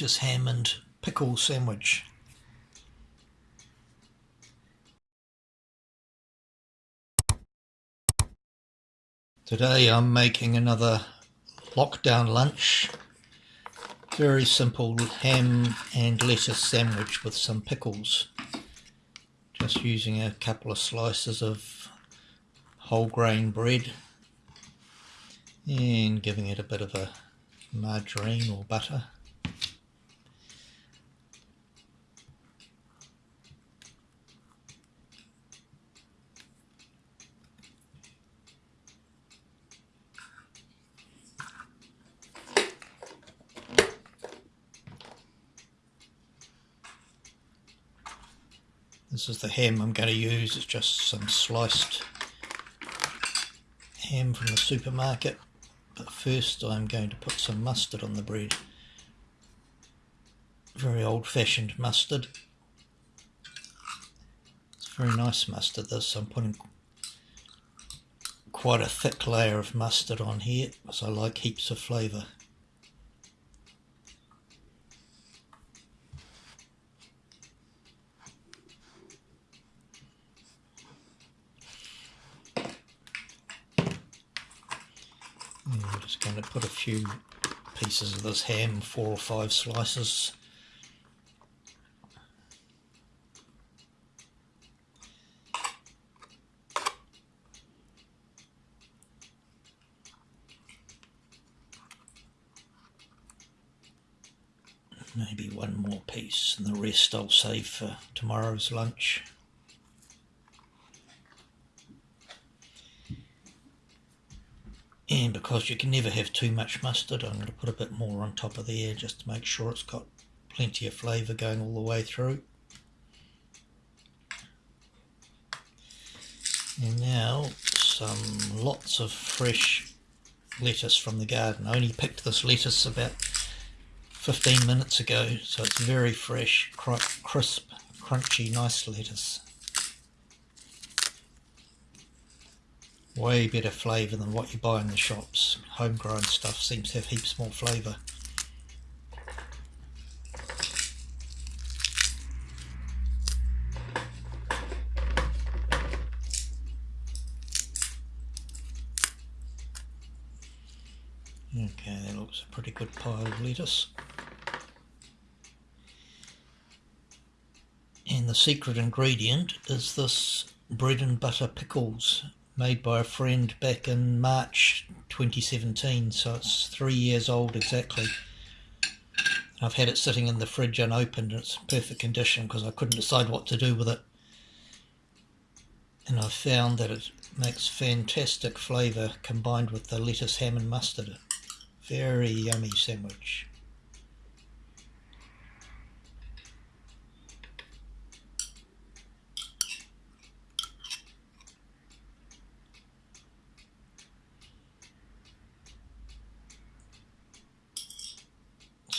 ham and pickle sandwich. Today I'm making another lockdown lunch. Very simple ham and lettuce sandwich with some pickles. Just using a couple of slices of whole grain bread and giving it a bit of a margarine or butter. This is the ham I'm going to use, it's just some sliced ham from the supermarket. But first I'm going to put some mustard on the bread. Very old fashioned mustard. It's very nice mustard this, I'm putting quite a thick layer of mustard on here because I like heaps of flavour. I'm just going to put a few pieces of this ham, four or five slices. Maybe one more piece and the rest I'll save for tomorrow's lunch. And because you can never have too much mustard, I'm going to put a bit more on top of there just to make sure it's got plenty of flavour going all the way through. And now some lots of fresh lettuce from the garden. I only picked this lettuce about 15 minutes ago, so it's very fresh, crisp, crunchy, nice lettuce. Way better flavour than what you buy in the shops. Homegrown stuff seems to have heaps more flavour. Okay, that looks a pretty good pile of lettuce. And the secret ingredient is this bread and butter pickles made by a friend back in March 2017 so it's three years old exactly. I've had it sitting in the fridge unopened and it's in perfect condition because I couldn't decide what to do with it. And I've found that it makes fantastic flavour combined with the lettuce, ham and mustard. Very yummy sandwich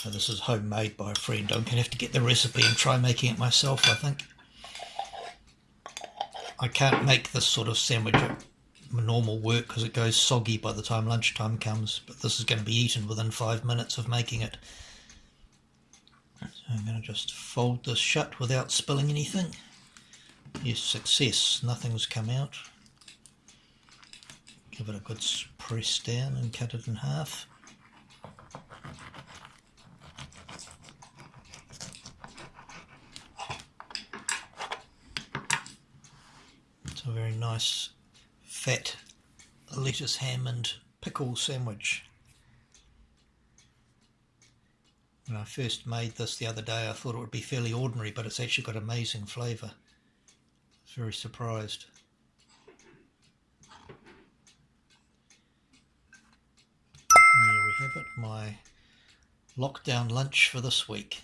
So this is homemade by a friend. I'm going to have to get the recipe and try making it myself, I think. I can't make this sort of sandwich at normal work because it goes soggy by the time lunchtime comes, but this is going to be eaten within five minutes of making it. So I'm going to just fold this shut without spilling anything. Yes, success. Nothing's come out. Give it a good press down and cut it in half. It's a very nice fat lettuce, ham and pickle sandwich. When I first made this the other day I thought it would be fairly ordinary but it's actually got amazing flavour. Very surprised. There we have it, my lockdown lunch for this week.